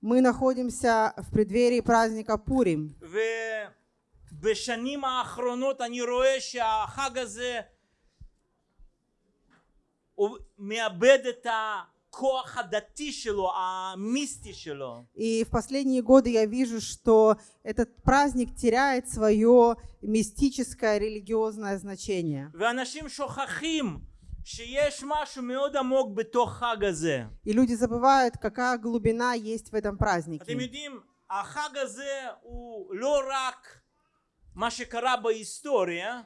Мы находимся в преддверии праздника Пурим. ובשנים האחרונות אני רואה שהחג הזה הוא מאבד את הכוח הדתי שלו, המיסטי שלו. И в последние годы я вижу, что этот праздник теряет свое мистическое религиозное значение. ואנשים שוכחים И люди забывают, какая глубина есть в этом празднике.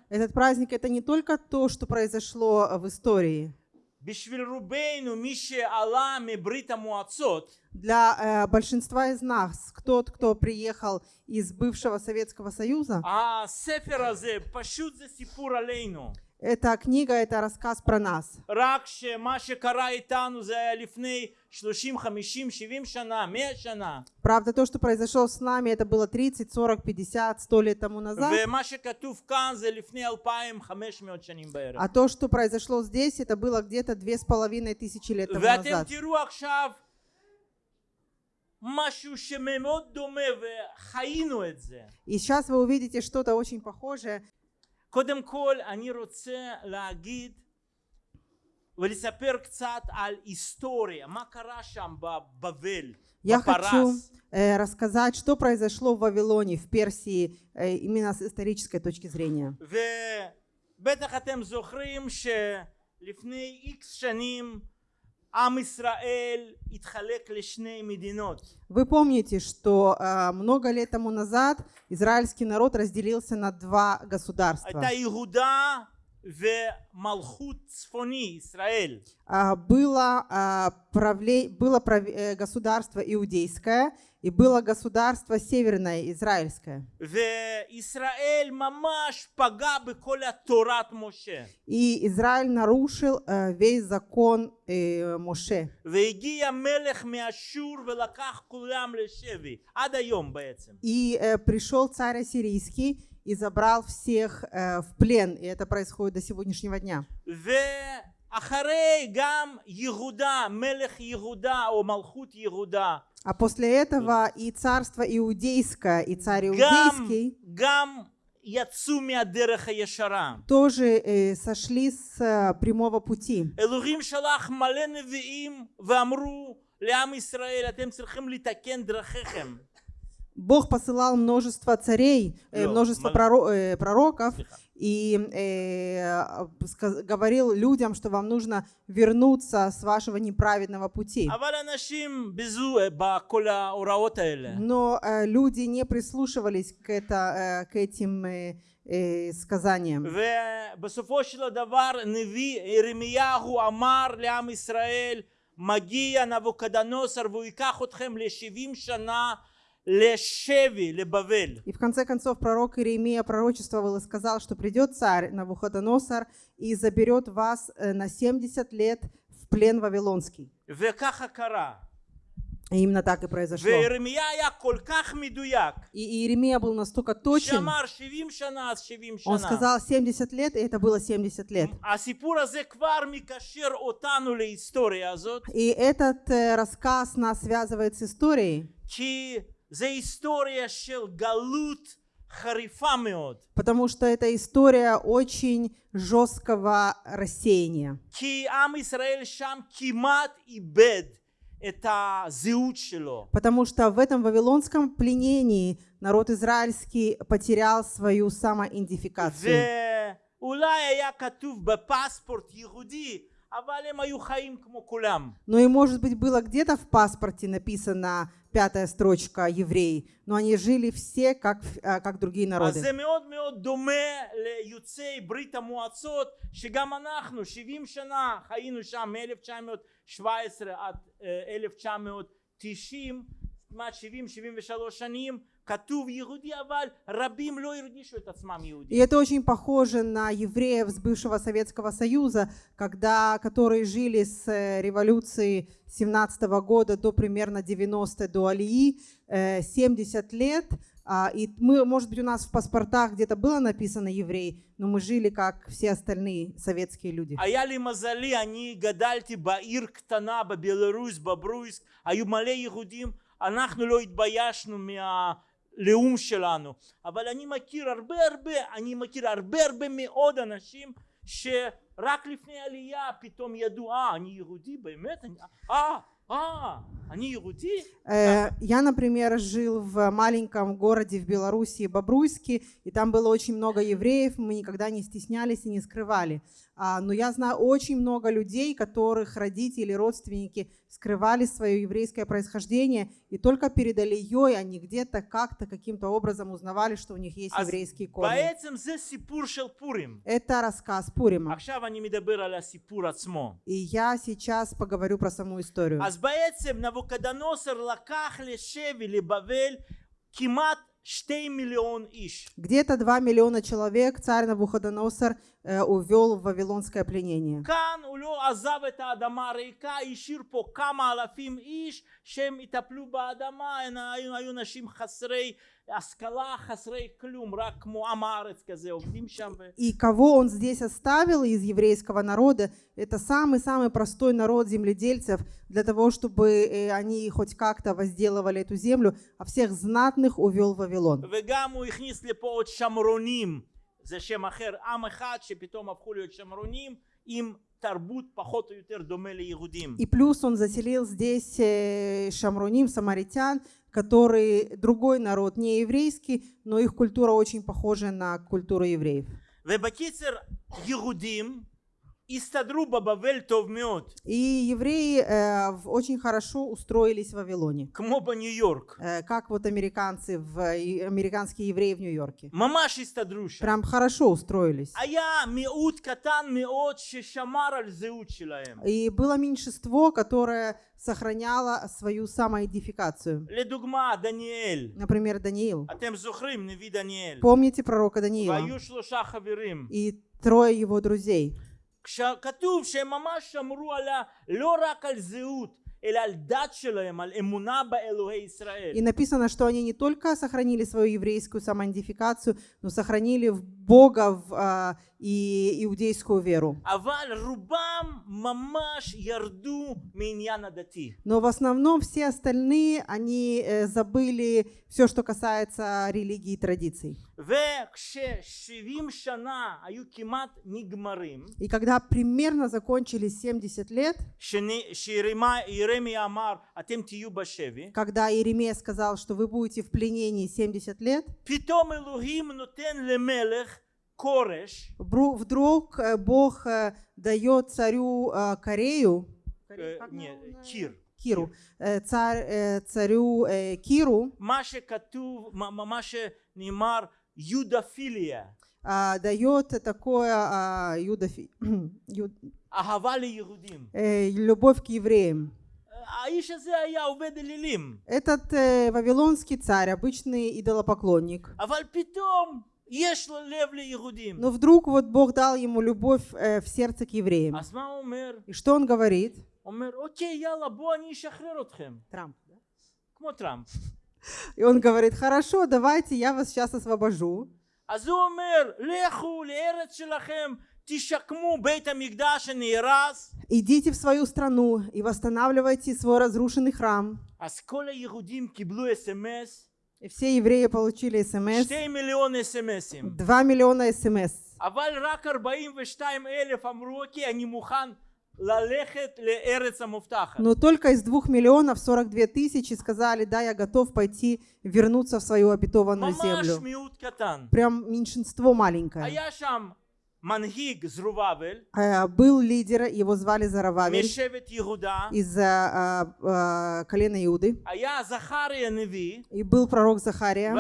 Этот праздник это не только то, что произошло э, в истории. Для э, большинства из нас, кто кто приехал из бывшего Советского Союза, הספר הזה פשוט זה סיפור עלינו. эта книга это рассказ про нас. רק שמה שקרה איתנו זה היה לפני 30, 50, 70 שנה, 100 שנה. Правда, то, что произошло с нами, это было 30, 40, 50, 100 лет тому назад. ומה שכתוב כאן זה לפני 2,500 שנים בערך. А то, что произошло здесь, это было где-то две с половиной тысячи лет тому ואתם назад. תראו עכשיו משהו שמאוד דומה וחיינו את זה. И сейчас вы увидите что-то очень похожее. קודם כל אני רוצה להגיד ולספר קצת על היסטוריה, מה קרה שם בבבל, Я хочу בפרס. э, рассказать, что произошло в Вавилоне, в Персии, э, именно с исторической точки зрения. ובטח אתם זוכרים שלפני איקס שנים вы помните, что э, много лет тому назад израильский народ разделился на два государства. А, было, а, правле... было прав... Э, государство иудейское и было государство северное израильское. И Израиль нарушил э, весь закон э, Моше. И пришел царь ассирийский и забрал всех э, в плен. И это происходит до сегодняшнего дня. А после этого и царство иудейское, и царь иудейский тоже э, сошли с э, прямого пути. Бог посылал множество царей, э, множество э, пророков и э, говорил людям, что вам нужно вернуться с вашего неправедного пути. Но люди не прислушивались к, это, к этим э, э, сказаниям. Магия Навукадоносор, вы отхем ле шана и в конце концов пророк Иеремия пророчествовал и сказал, что придет царь Навуходоносор и заберет вас э, на 70 лет в плен вавилонский. И именно так и произошло. И Иеремия был настолько точен. Он сказал 70 лет, и это было 70 лет. И этот э, рассказ нас связывает с историей. Потому что эта история очень жесткого рассеяния. Потому что в этом вавилонском пленении народ израильский потерял свою самоидентификацию. Но ну и, может быть, было где-то в паспорте написано пятая строчка евреи, но они жили все как, э, как другие אז народы. זה מאוד מאוד דומה ליוצאי ברית המועצות, שגם אנחנו 70 שנה חיינו שם מ-1917 עד אה, 1990, כמעט 70-73 שנים, כתוב יהודי, אבל רבים לא הרגישו את עצמם И יהודים. это очень похоже на евреев с бывшего Советского Союза, когда, которые жили с э, революции 17 года до примерно 90 до Алии, э, 70 лет А, И мы, может быть, у нас в паспортах где-то было написано еврей, но мы жили как все остальные советские люди. היה לי מזלי, אני גדלתי בעיר קטנה בבלרוס, בברויסק, היו מלא יהודים, אנחנו לא התביישנו מהלאום שלנו. אבל אני מכיר הרבה הרבה, אני מכיר הרבה הרבה מאוד אנשים שרק לפני עלייה פתאום ידעו, אה, אני יהודי באמת? אני- אה, אה, אני יהודי? Э, Я, например, жил в маленьком городе в Белоруссии, Бобруйске, и там было очень много евреев, мы никогда не стеснялись и не скрывали. А, Но я знаю очень много людей, которых родители, родственники скрывали свое еврейское происхождение, и только перед Алией они где-то как-то каким-то образом узнавали, что у них есть אז еврейские корни. בעצם זה סיפור של פורים. Это рассказ Пурима. עכשיו אני מדבר על הסיפור עצמו. И я сейчас поговорю про саму историю. אז בעצם נבוכדנוסר לקח לשבי לבבל כמעט שתי מיליון איש. Где-то 2 миллиона человек царь Навуходоносор э, увел в вавилонское пленение. כאן הוא לא עזב את האדמה הריקה, השאיר פה כמה אלפים איש שהם יטפלו באדמה, הן היו, היו נשים חסרי השכלה, חסרי כלום, רק כמו עם הארץ כזה, עובדים שם. ו... И кого он здесь оставил из еврейского народа, это самый-самый простой народ земледельцев, для того, чтобы э, они хоть как-то возделывали эту землю, а всех знатных увел в Вавилон. וגם הוא הכניס לפה עוד שמרונים, זה שם אחר, עם אחד שפתאום הפכו להיות שמרונים עם תרבות פחות או יותר דומה ליהודים. И плюс он заселил здесь э, шамруним, самаритян, который другой народ, не еврейский, но их культура очень похожа на культуру евреев. ובקיצר, יהודים И евреи э, очень хорошо устроились в Вавилоне. Кмоба Нью-Йорк. Э, как вот американцы, в, американские евреи в Нью-Йорке. Мамаш стадруша. Прям хорошо устроились. А я миут катан миот шешамар И было меньшинство, которое сохраняло свою самоидентификацию. Ледугма Даниэль. Например, Даниил. А тем зухрим, не ви Даниэль. Помните пророка Даниила? И трое его друзей. כשכתוב שהם ממש שמרו על ה... לא רק על זהות, אלא על דת שלהם, על אמונה באלוהי ישראל. И написано, что они не только сохранили свою еврейскую самоидентификацию, но сохранили в Бога в, а, и иудейскую веру. אבל רובם ממש ירדו מעניין הדתי. Но в основном все остальные, они э, забыли все, что касается религии и традиций. И когда примерно закончились 70 лет, когда Иеремия сказал, что вы будете в пленении 70 лет, вдруг э, Бог э, дает царю э, Корею, Кир, Киру, царю Киру, מה שכתוב, מה- מה מה שנאמר יודפיליה, а, дает такое а, юдофи- ю- אהבה ליהודים. э, любовь к евреям. האיש הזה היה עובד אלילים, Этот э, вавилонский царь, обычный идолопоклонник, אבל פתאום יש לו לב ליהודים. но вдруг вот Бог дал ему любовь э, в сердце к евреям. אז מה הוא אומר? И что он говорит? הוא אומר, אוקיי, יאללה, בוא אני אשחרר אתכם. Трамп. да? כמו טראמפ. И он говорит, хорошо, давайте я вас сейчас освобожу. אז הוא אומר, לכו לארץ שלכם, תשקמו בית המקדש שנהרס. Идите в свою страну и восстанавливайте свой разрушенный храм. אז כל היהודים קיבלו אס.אם.אס, И все евреи получили смс. שתי מיליון אס.אם.אסים. 2 миллиона смс. אבל רק 42 אלף אמרו, אוקיי, אני מוכן ללכת לארץ המובטחת. но только из двух миллионов 42 тысячи сказали, да, я готов пойти вернуться в свою обетованную землю. Прям меньшинство маленькое. А, а, был лидер, его звали Зарававель, из а, а, а, колена Иуды. И был пророк Захария.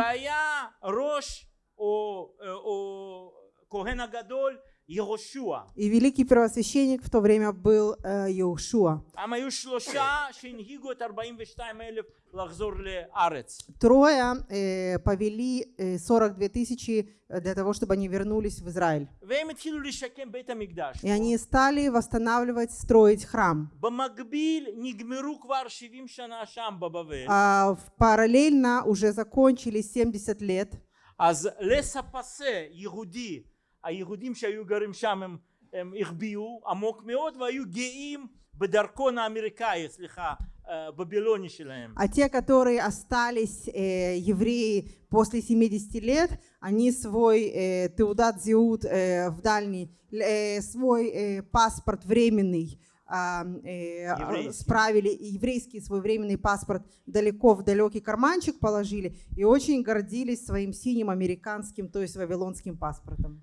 והיה ראש או, או כהן הגדול יהושע. И великий первосвященник в то время был э, Иошуа. הם היו שלושה שהנהיגו את 42 אלף לחזור לארץ. Трое э, повели э, 42 тысячи э, для того, чтобы они вернулись в Израиль. והם התחילו לשקם בית המקדש. И они стали восстанавливать, строить храм. במקביל נגמרו כבר 70 שנה שם בבבל. А в- параллельно уже закончили 70 лет. אז לספסה יהודי, היהודים שהיו גרים שם הם, הם החביאו עמוק מאוד והיו גאים בדרכון האמריקאי, סליחה, אה, בבילוני שלהם. А те, которые остались э, евреи после 70 лет, они свой э, теудат зиут э, в дальний, э, свой э, паспорт временный а, э, Еврейский. справили, и еврейский свой временный паспорт далеко в далекий карманчик положили и очень гордились своим синим американским, то есть вавилонским паспортом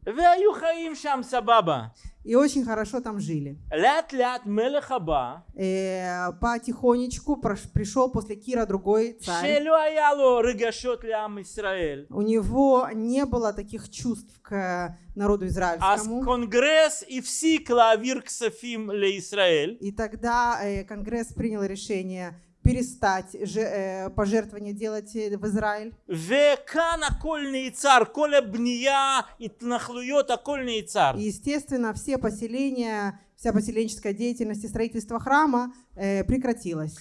и очень хорошо там жили. Лят-лят Мелехаба э, потихонечку пришел после Кира другой царь. У него не было таких чувств к э, народу а израильскому. Аз конгресс и все клавир к Сафим ле Израиль. И тогда э, конгресс принял решение перестать э, пожертвования делать э, в Израиль. И, естественно, все поселения, вся поселенческая деятельность и строительство храма э, прекратилось.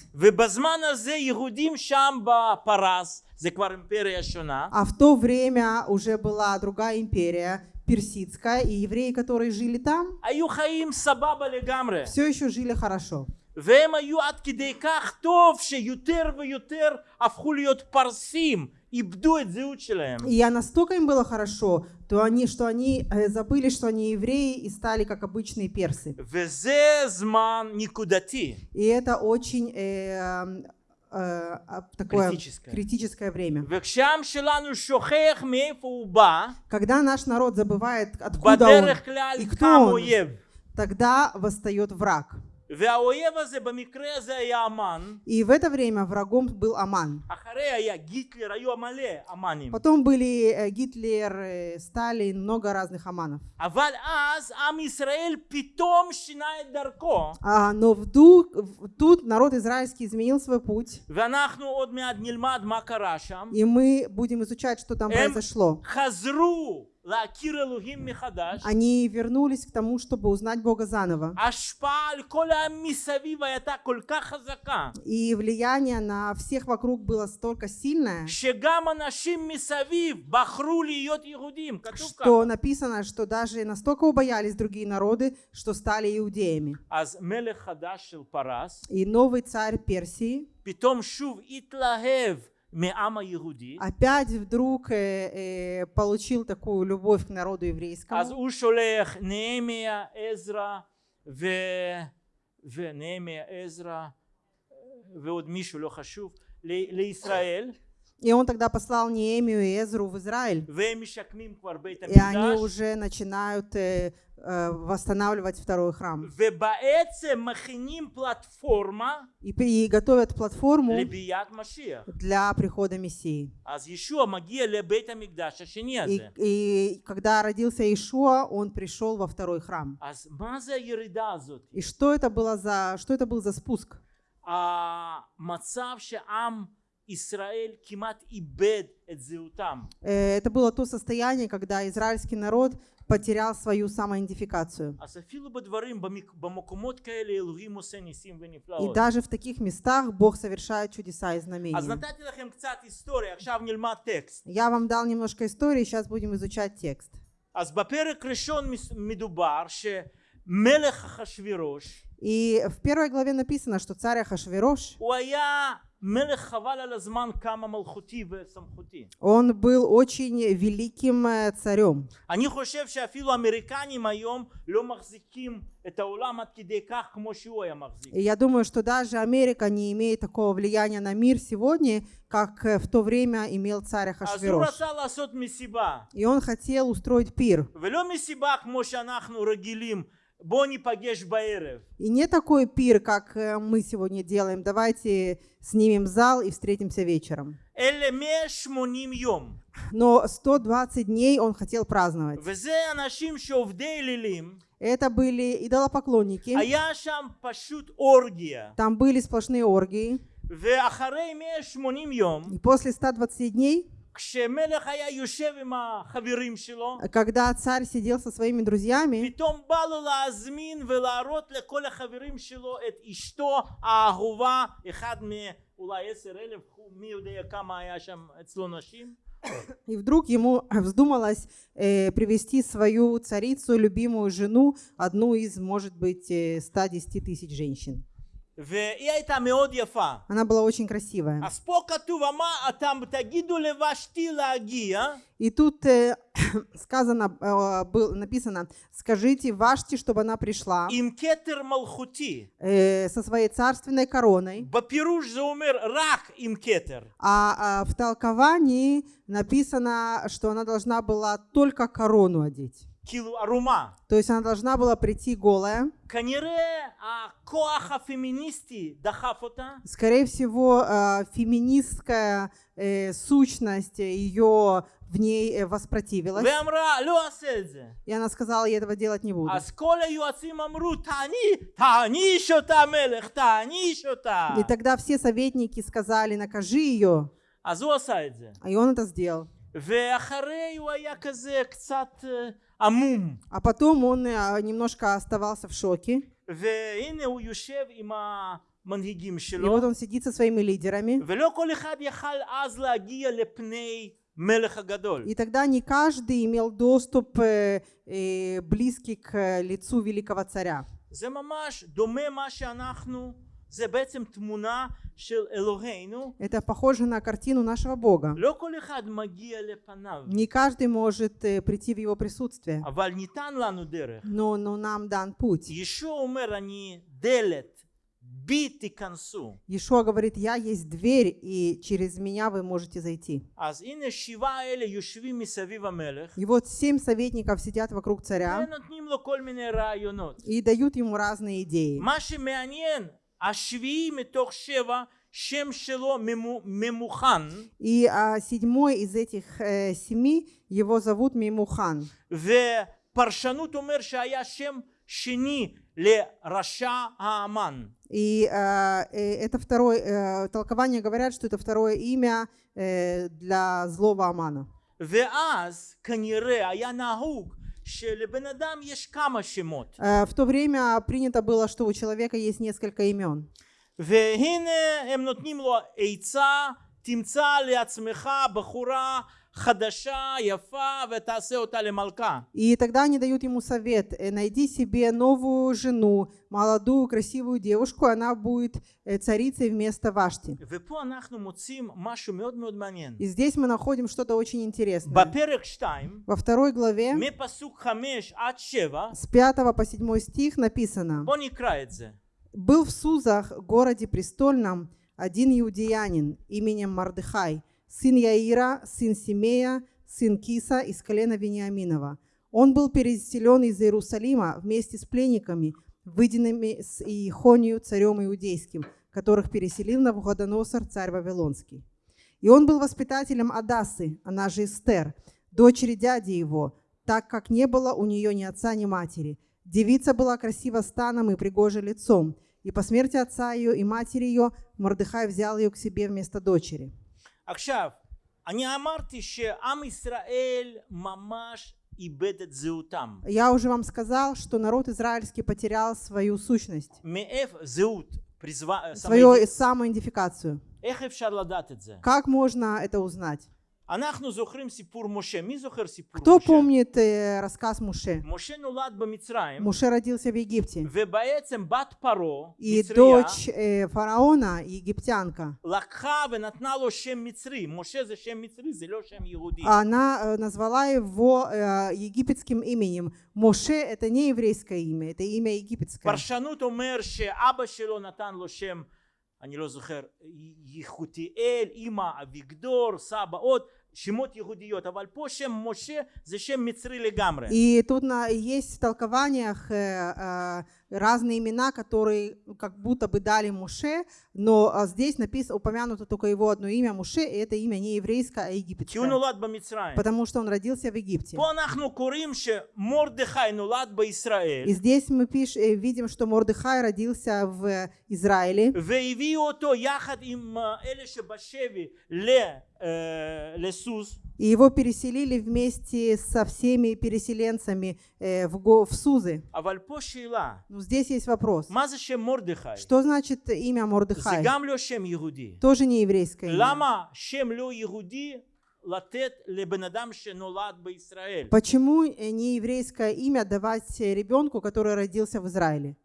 А в то время уже была другая империя, персидская, и евреи, которые жили там, все еще жили хорошо. והם היו עד כדי כך טוב שיותר ויותר הפכו להיות פרסים, איבדו את זהות שלהם. И я настолько им было хорошо, то они, что они э, забыли, что они евреи и стали как обычные персы. וזה זמן נקודתי. И это очень э, э, а, такое Критическое. критическое время. וכשהעם שלנו שוכח מאיפה הוא בא, Когда наш народ забывает, откуда он, בדרך כלל и кто קם он, אויב. тогда восстает враг. И в это время врагом был Аман. Потом были э, Гитлер, э, Сталин, много разных Аманов. А, но вдруг, тут народ израильский изменил свой путь. И мы будем изучать, что там произошло. Они вернулись к тому, чтобы узнать Бога заново. И влияние на всех вокруг было столько сильное, что написано, что даже настолько убоялись другие народы, что стали иудеями. И новый царь Персии. מהעם היהודי, опять вдруг э, э, получил такую любовь к народу אז еврейскому. הוא שולח נהמיה, עזרא ו... ונהמיה, עזרא ועוד מישהו לא חשוב ל- לישראל И он тогда послал Неемию и Эзру в Израиль. והם משקמים כבר בית И они המקדש уже начинают э, э, восстанавливать второй храм. ובעצם מכינים פלטפורמה И, и готовят платформу לביאת משיח. для прихода Мессии. אז ישוע מגיע לבית המקדש השני И, הזה. и когда родился Ишуа, он пришел во второй храм. אז מה זה הירידה הזאת? И что это было за, что это был за спуск? המצב שעם Э, это было то состояние, когда израильский народ потерял свою самоидентификацию. И даже в таких местах Бог совершает чудеса и знамения. Я вам дал немножко истории, сейчас будем изучать текст. И в первой главе написано, что царь Хашвирош. הוא היה מלך חבל על הזמן כמה מלכותי וסמכותי. он был очень великим э, царем. אני חושב שאפילו האמריקנים היום לא מחזיקים את העולם עד כדי כך כמו שהוא היה מחזיק. И я думаю, что даже Америка не имеет такого влияния на мир сегодня, как э, в то время имел царь אז הוא Ахашверош. רצה לעשות מסיבה, И он хотел устроить пир. ולא מסיבה כמו שאנחנו רגילים בוא ניפגש בערב. И не такой пир, как э, мы сегодня делаем. Давайте снимем зал и встретимся вечером. Но 120 дней он хотел праздновать. Это были идолопоклонники. Там были сплошные оргии. И после 120 дней когда царь сидел со своими друзьями, и вдруг ему вздумалось э, привести свою царицу, любимую жену, одну из, может быть, э, 110 тысяч женщин. והיא הייתה מאוד יפה. Она была очень красивая. אז פה כתוב, אמר, אתם תגידו לבשתי להגיע, И тут э, сказано, э, был, написано, скажите Вашти, чтобы она пришла עם כתר מלכותי. э, со своей царственной короной. בפירוש זה אומר רק עם כתר. А, а в толковании написано, что она должна была только корону одеть. כאילו ערומה. То есть она должна была прийти голая. כנראה הכוח הפמיניסטי דחף אותה, Скорее всего, э, феминистская э, сущность ее в ней э, воспротивилась. ואמרה, לא אעשה את זה. И она сказала, я этого делать не буду. אז כל היועצים אמרו, תעני, תעניש אותה מלך, תעניש אותה. И тогда все советники сказали, накажи ее. אז הוא עשה את זה. И он это сделал. ואחרי הוא היה כזה קצת אה, עמום. А потом он э, немножко оставался в шоке. והנה הוא יושב עם המנהיגים И שלו, вот он сидит со своими лидерами. ולא כל אחד יכל אז להגיע לפני מלך הגדול. И тогда не каждый имел доступ э, э, близкий к э, лицу великого царя. זה ממש דומה מה שאנחנו, Это похоже на картину нашего Бога. Не каждый может э, прийти в Его присутствие. Но, но нам дан путь. Ишуа говорит, я есть дверь, и через меня вы можете зайти. И вот семь советников сидят вокруг царя и дают ему разные идеи. מה שמעניין, השביעי מתוך שבע, שם שלו ממו- ממוכן, И а, седьмой из этих э, семи, его зовут Мимухан. ופרשנות אומר שהיה שם שני לרשע האמן. И э, э, это второе, э, толкования говорят, что это второе имя э, для злого Амана. ואז כנראה היה נהוג שלבן אדם יש כמה שמות. Э, в то время принято было, что у человека есть несколько имен. והנה הם נותנים לו עצה, תמצא לעצמך בחורה хадаша, яфа, ветасе отале малка. И тогда они дают ему совет, «Э, найди себе новую жену, молодую, красивую девушку, она будет э, царицей вместо Вашти. И здесь мы находим что-то очень интересное. Во второй главе, с 5 по 7 стих написано, «Был в Сузах, городе престольном, один иудеянин именем Мардыхай, сын Яира, сын Симея, сын Киса из колена Вениаминова. Он был переселен из Иерусалима вместе с пленниками, выйденными с Иехонию, царем иудейским, которых переселил Навуходоносор, царь Вавилонский. И он был воспитателем Адасы, она же Эстер, дочери дяди его, так как не было у нее ни отца, ни матери. Девица была красива станом и пригожа лицом, и по смерти отца ее и матери ее Мордыхай взял ее к себе вместо дочери. עכשיו, אני אמרתי שעם ישראל ממש איבד את זהותם. Я уже вам сказал, что народ израильский потерял свою сущность, מאיפה זהות, פריזמה, свою самоидентификацию. איך אפשר לדעת את זה? Как можно это узнать? Кто помнит э, рассказ Муше? Муше родился в Египте. И дочь э, фараона, египтянка, она э, назвала его э, египетским именем. Моше – это не еврейское имя, это имя египетское. פרשנות אומר שאבא שלו נתן לו שם, אני לא זוכר, יחותיאל, אמא אביגדור, סבא עוד, שמות יהודיות, אבל פה שם משה זה שם מצרי לגמרי. И тут на, есть в толкованиях э, э, разные имена, которые ну, как будто бы дали Муше, но а, здесь написано, упомянуто только его одно имя Муше, и это имя не еврейское, а египетское. Потому что он родился в Египте. И здесь мы пиш, э, видим, что Мордыхай родился в Израиле. И его переселили вместе со всеми переселенцами э, в Сузы. Но ну, здесь есть вопрос. Что значит имя Мордыхай? Тоже не еврейское имя. Почему э, не еврейское имя давать э, ребенку, который родился в Израиле?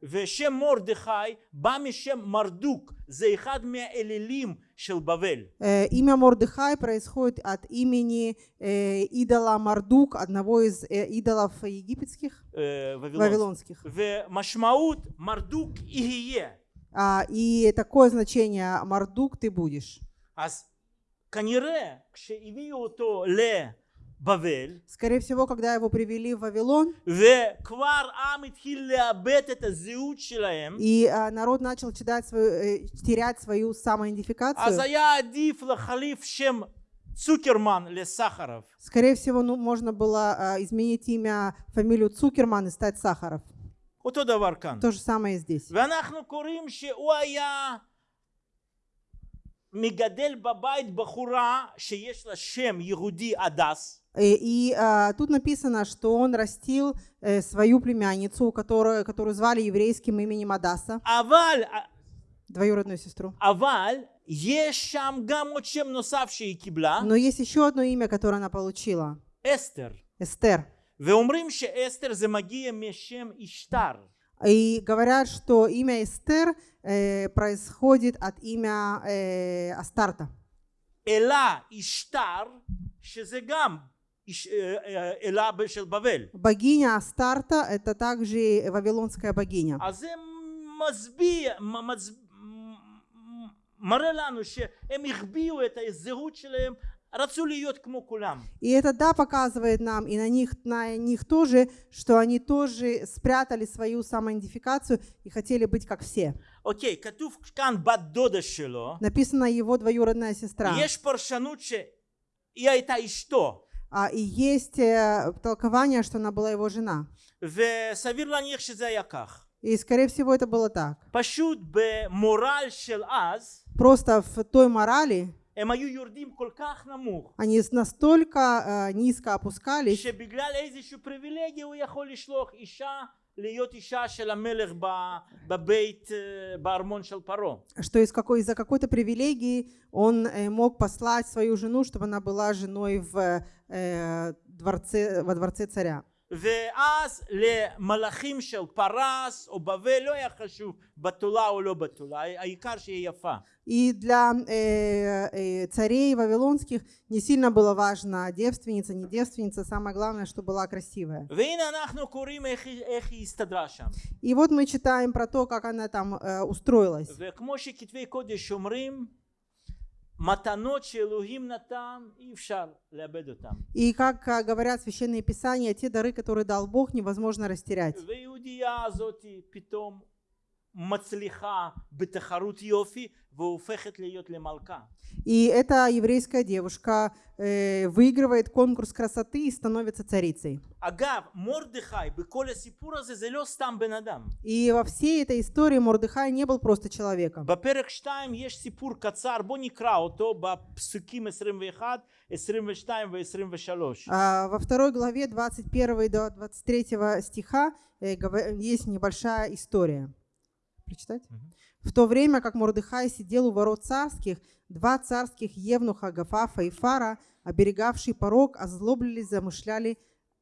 Э, имя Мордыхай происходит от имени идола Мардук, одного из идолов египетских, э, вавилонских. вавилонских. А, и такое значение Мардук ты будешь. Скорее всего, когда его привели в Вавилон, и а, народ начал терять свою, э, терять свою самоидентификацию, Цукерман или Сахаров. Скорее всего, ну, можно было а, изменить имя, фамилию Цукерман и стать Сахаров. То же самое здесь. מגדל בבית בחורה שיש לה שם יהודי הדס, И, и, а, тут написано, что он растил э, свою племянницу, которую, которую звали еврейским именем Адаса, אבל, двоюродную сестру. אבל יש שם גם עוד שם נוסף שהיא קיבלה, Но есть еще одно имя, которое она получила. אסתר. Эстер. ואומרים שאסתר זה מגיע משם אשתר. И говорят, что имя Эстер э, происходит от имя э, Астарта. אלה אשתר, שזה גם איש- אה, אה, אלה של בבל. Богиня Астарта – это также вавилонская богиня. אז זה מצביע, מ- מצ- מ- מראה לנו שהם החביאו את הזהות שלהם, и это да показывает нам и на них, на них тоже, что они тоже спрятали свою самоидентификацию и хотели быть как все. Окей, okay, написано его двоюродная сестра. Есть и что? А, и есть э, толкование, что она была его жена. И, скорее всего, это было так. Просто в той морали, они настолько э, низко опускались, что из какой, из-за какой-то привилегии он э, мог послать свою жену, чтобы она была женой в, э, дворце, во дворце царя. ואז למלאכים של פרס או בבל לא היה חשוב בתולה או לא בתולה, העיקר שיהיה יפה. И для э, э, царей вавилонских не сильно было важно, девственница, не девственница, самое главное, что была красивая. והנה אנחנו קוראים איך, היא- איך היא הסתדרה שם. И вот мы читаем про то, как она там э, устроилась. И как э, говорят священные писания, те дары, которые дал Бог, невозможно растерять. והיהודייה הזאת פתאום מצליחה בתחרות יופי והופכת להיות למלכה. И эта еврейская девушка э, выигрывает конкурс красоты и становится царицей. אגב, מרדכי בכל הסיפור הזה זה לא סתם בן אדם. И во всей этой истории Мордыхай не был просто человеком. בפרק 2 יש סיפור קצר, בוא נקרא אותו בפסוקים 21, 22 ו-23. А, Во второй главе 21 до 23 стиха э, гова- есть небольшая история. Прочитать? Мгм. В то время, как Мордыхай сидел у ворот царских, два царских евнуха Гафафа и Фара, оберегавшие порог, озлоблились, замышляли,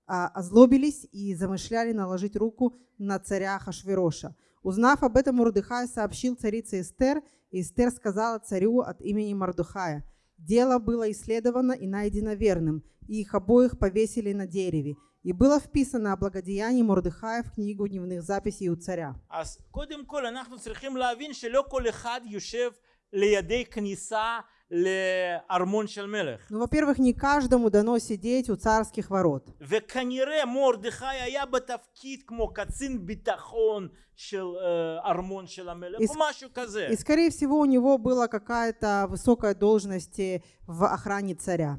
а, озлобились и замышляли наложить руку на царя Хашвероша. Узнав об этом, Мордыхай сообщил царице Эстер, и Эстер сказала царю от имени Мордыхая, «Дело было исследовано и найдено верным, и их обоих повесили на дереве, и было вписано о благодеянии Мордыхая в книгу дневных записей у царя». אז קודם כל אנחנו צריכים להבין שלא כל אחד יושב לידי כניסה לארמון של מלך. Ну, во-первых, не каждому дано сидеть у царских ворот. וכנראה מרדכי היה בתפקיד כמו קצין ביטחון של אה, ארמון של המלך Ис- או משהו כזה. И, скорее всего, у него была какая-то высокая должность э, в охране царя.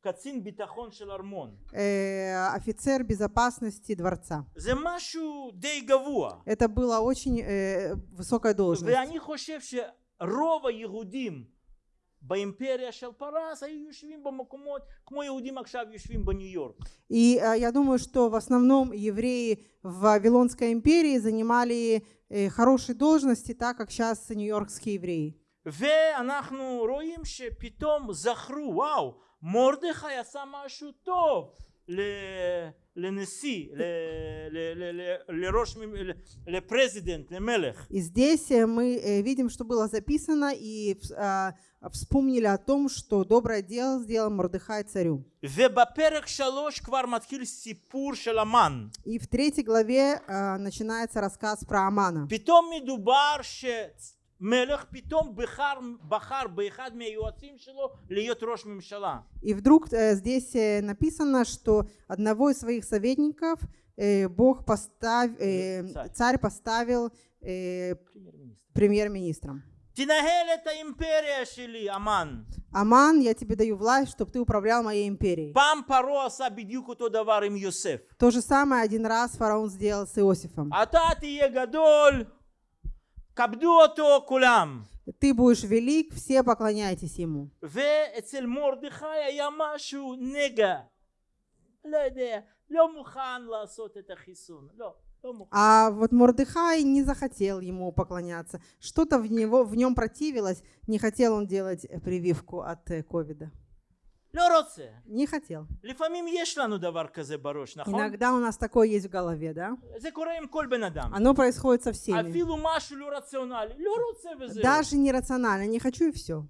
קצין ביטחון של ארמון. Э, офицер безопасности дворца. זה משהו די גבוה. Это была очень э, высокая должность. ואני חושב שרוב היהודים באימפריה של פרס היו יושבים במקומות כמו יהודים עכשיו יושבים בניו יורק. И э, я думаю, что в основном евреи в Вавилонской империи занимали э, хорошие должности, так как сейчас нью-йоркские евреи. ואנחנו רואים שפתאום זכרו, וואו, מרדכי עשה משהו טוב ל- לנשיא, ל- ל- ל- ל- לראש, מ- ל- לפרזידנט, למלך. И здесь э, мы э, видим, что было записано, и вс- а, вспомнили о том, что доброе дело сделал Мордыхай царю. ובפרק שלוש כבר מתחיל סיפור של המן. И в третьей главе а, начинается рассказ про Амана. פתאום מדובר שמלך פתאום בחר, בחר באחד מהיועצים שלו להיות ראש ממשלה. И вдруг э, здесь э, написано, что одного из своих советников э, Бог постав... э, Царь. царь поставил э, премьер-министром. תנהל את האימפריה שלי, המן. Аман, я тебе даю власть, чтобы ты управлял моей империей. פעם פרעה עשה בדיוק אותו דבר עם יוסף. То же самое один раз фараон сделал с Иосифом. Ты будешь велик, все поклоняйтесь ему. А вот Мордыхай не захотел ему поклоняться. Что-то в, него, в нем противилось, не хотел он делать прививку от э, ковида. Не хотел. Иногда у нас такое есть в голове, да? Оно происходит со всеми. Даже нерационально, не хочу и все.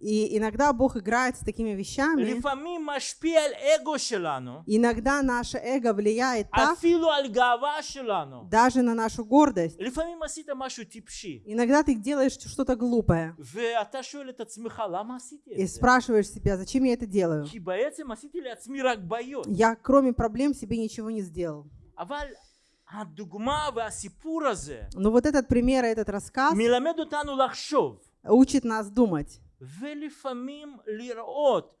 И иногда Бог играет с такими вещами. Иногда наше эго влияет так, даже на нашу гордость. Иногда ты делаешь что-то глупое. И спрашиваешь себя, зачем я это делаю? Я кроме проблем себе ничего не сделал. Но вот этот пример, этот рассказ учит нас думать. ולפעמים לראות,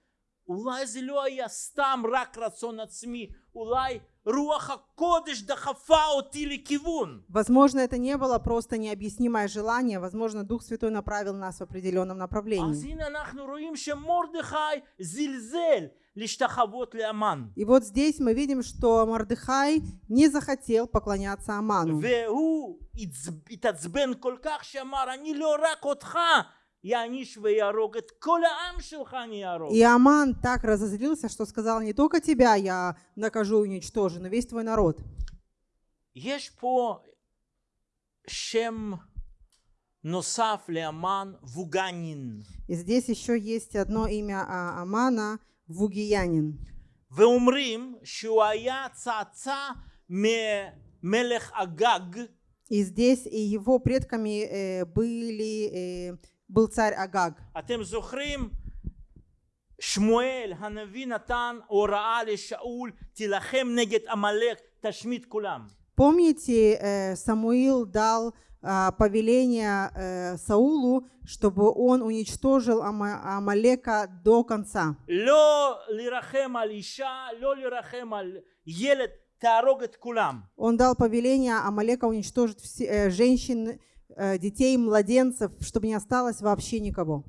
אולי זה לא היה סתם רק רצון עצמי, אולי רוח הקודש דחפה אותי לכיוון. Возможно, это не было просто необъяснимое желание. Возможно, Дух Святой направил нас в определенном אז направлении. הנה אנחנו רואים שמרדכי זלזל להשתחוות לאמן. И вот здесь мы видим, что Мордыхай не захотел поклоняться Аману. И Аман так разозлился, что сказал, не только тебя я накажу и уничтожу, но весь твой народ. Есть по шем носаф ле Аман вуганин. И здесь еще есть одно имя а, Амана – Вугиянин. ואומרים שהוא היה צאצא ממלך אגג И здесь и его предками э, были, э, был царь Агаг. אתם זוכרים שמואל הנביא נתן הוראה לשאול תילחם נגד עמלק תשמיד כולם Помните, э, Самуил дал а, а, повеление э, Саулу, чтобы он уничтожил Амалека до конца. Он дал повеление Амалека уничтожить все, э, женщин, э, детей, младенцев, чтобы не осталось вообще никого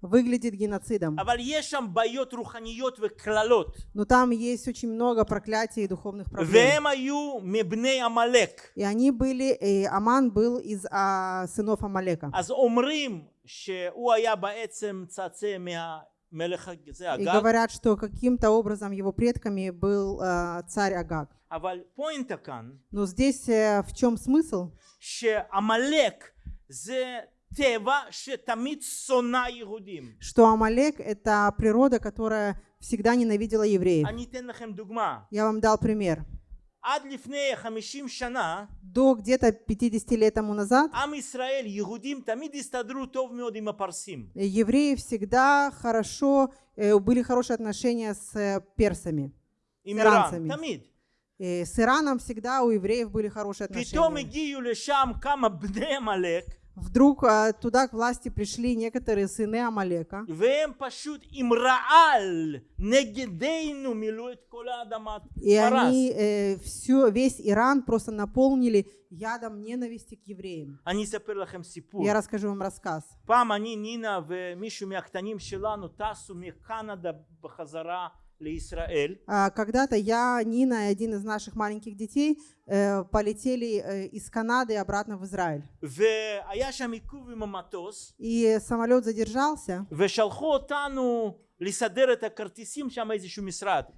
выглядит геноцидом. Но там есть очень много проклятий и духовных проблем. И они были, и Аман был из а, сынов Амалека. И говорят, что каким-то образом его предками был э, царь Агаг. Но здесь э, в чем смысл? Амалек – что Амалек — это природа, которая всегда ненавидела евреев. Я вам дал пример. До где-то 50 лет тому назад евреи всегда хорошо, э, были хорошие отношения с э, персами, с иранцами. С Ираном всегда у евреев были хорошие отношения. הגיעו לשם כמה בני עמלק, Вдруг а, туда к власти пришли некоторые сыны Амалека, והם פשוט עם רעל נגדנו מילאו את כל האדמה и они פרס. э, всю, весь Иран просто наполнили ядом ненависти к евреям. אני אספר לכם סיפור. Я расскажу вам рассказ. פעם אני, נינה ומישהו מהקטנים שלנו טסו מקנדה בחזרה לישראל, А, а, когда-то я, Нина и один из наших маленьких детей э, полетели э, из Канады обратно в Израиль. И самолет задержался.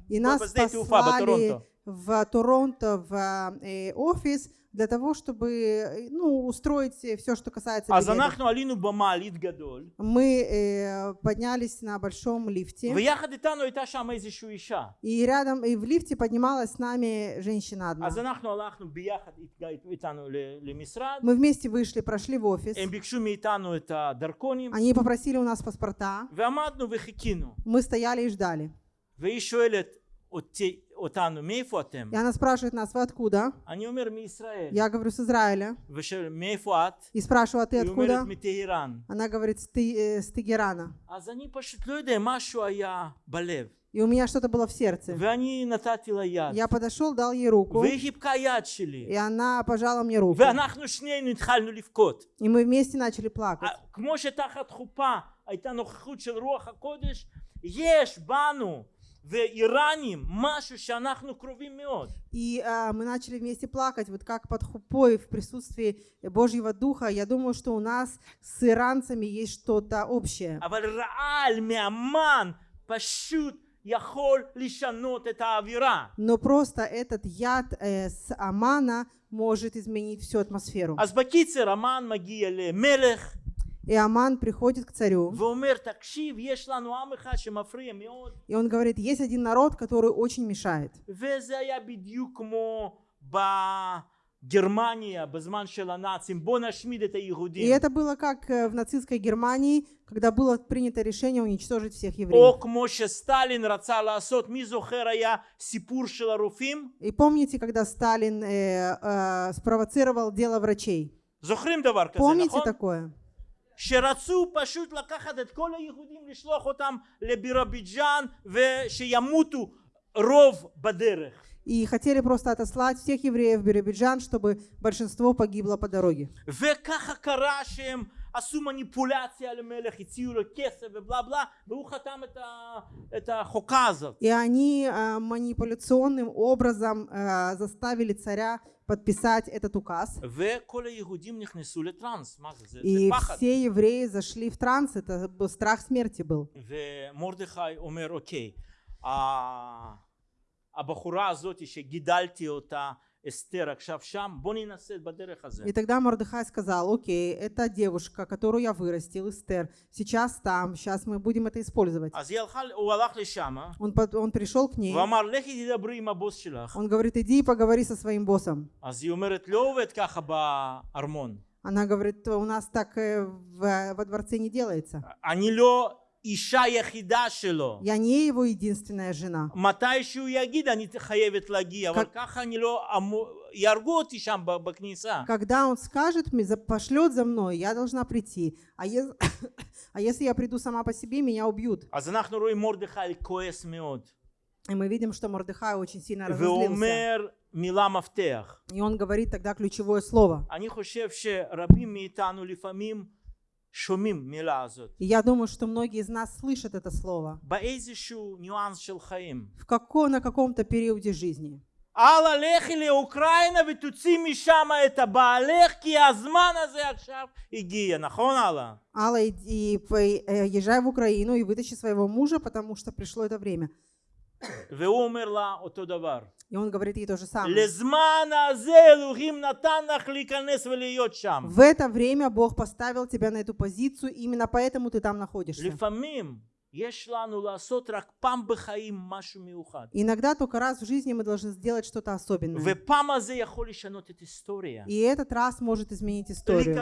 И нас послали в Торонто в э, офис, для того, чтобы э, ну, устроить все, что касается אז билетов. אנחנו עלינו במעלית גדול, Мы э, поднялись на большом лифте, ויחד איתנו הייתה שם איזושהי אישה. и рядом, и в лифте поднималась с нами женщина одна. אז אנחנו הלכנו ביחד אית- איתנו ל- למשרד, Мы вместе вышли, прошли в офис. הם ביקשו מאיתנו את הדרכונים, Они попросили у нас паспорта. ועמדנו וחיכינו. Мы стояли и ждали. והיא שואלת אותי, אותנו, מאיפה אתם? И она спрашивает нас, вы откуда? אני אומר מישראל. Я говорю, с Израиля. ושואל, מאיפה את? И спрашиваю, а ты היא אומרת, откуда? מטהרן. Она говорит, с, Ты- э, с Тегерана. אז אני פשוט לא יודע, משהו היה בלב. И у меня что-то было в сердце. ואני נתתי לה יד. Я подошел, дал ей руку, והיא חיבקה יד שלי. и она пожала мне руку. ואנחנו שנינו התחלנו לבכות. И мы вместе начали плакать. ה- כמו שתחת חופה הייתה נוכחות של רוח הקודש, יש בנו ואיראנים משהו שאנחנו קרובים מאוד. И а, мы начали вместе плакать, вот как под хупой в присутствии Божьего Духа. Я думаю, что у нас с иранцами есть что-то общее. אבל רעל מהמן פשוט יכול לשנות את האווירה. Но просто этот яд э, с Амана может изменить всю атмосферу. אז בקיצר המן מגיע למלך И Аман приходит к царю, ואומר תקשיב יש לנו עם אחד שמפריע מאוד и он говорит, есть один народ, который очень мешает. וזה היה בדיוק כמו בגרמניה בזמן של הנאצים בוא נשמיד את И היהודים это было как э, в нацистской Германии, когда было принято решение уничтожить всех או евреев. כמו שסטלין רצה לעשות מי זוכר היה סיפור של הרופאים И помните, когда Сталин э, э, спровоцировал дело врачей? זוכרים דבר כזה Помните נכון? такое? שרצו פשוט לקחת את כל היהודים לשלוח אותם לבירוביג'אן ושימותו רוב בדרך И хотели просто отослать всех евреев в Биробиджан, чтобы большинство погибло по дороге. וככה קרה שהם עשו מניפולציה למלך, הציעו לו כסף ובלה בלה, והוא חתם את, ה, את החוקה הזאת. И они э, манипуляционным образом э, заставили царя подписать этот указ. וכל היהודים נכנסו לטראנס, מה זה? זה, זה И פחד. все евреи зашли в транс, это был страх смерти был. ומרדכי אומר, אוקיי, ה- הבחורה הזאת שגידלתי אותה, и тогда Мордыхай сказал, окей, это девушка, которую я вырастил, Эстер, сейчас там, сейчас мы будем это использовать. Он, он пришел к ней. Он говорит, иди и поговори со своим боссом. Она говорит, у нас так э, во дворце не делается. אני לא אישה יחידה שלו. Я не его единственная жена. מתי שהוא יגיד אני חייבת להגיע, אבל כ- ככה אני לא אמור, יהרגו אותי שם ב- בכניסה. Когда он скажет мне, за- пошлет за мной, я должна прийти. А, ес- а если я приду сама по себе, меня убьют. אז אנחנו רואים מרדכי כועס מאוד, И мы видим, что Мордыхай очень сильно разозлился. ואומר מילה מפתח. И он говорит тогда ключевое слово. אני חושב שרבים מאיתנו לפעמים שומעים מילה הזאת. И я думаю, что многие из нас слышат это слово. באיזשהו ניואנס של חיים. В како, на каком-то периоде жизни. הלאה לכי לאוקראינה ותוציא משם את הבעלך כי הזמן הזה עכשיו הגיע, נכון הלאה? Алла, иди, и по- э, езжай в Украину и вытащи своего мужа, потому что пришло это время. והוא אומר לה אותו דבר. И он говорит ей то же самое. לזמן הזה אלוהים נתן לך להיכנס ולהיות שם. В это время Бог поставил тебя на эту позицию, именно поэтому ты там находишься. Иногда только раз в жизни мы должны сделать что-то особенное. И этот раз может изменить историю.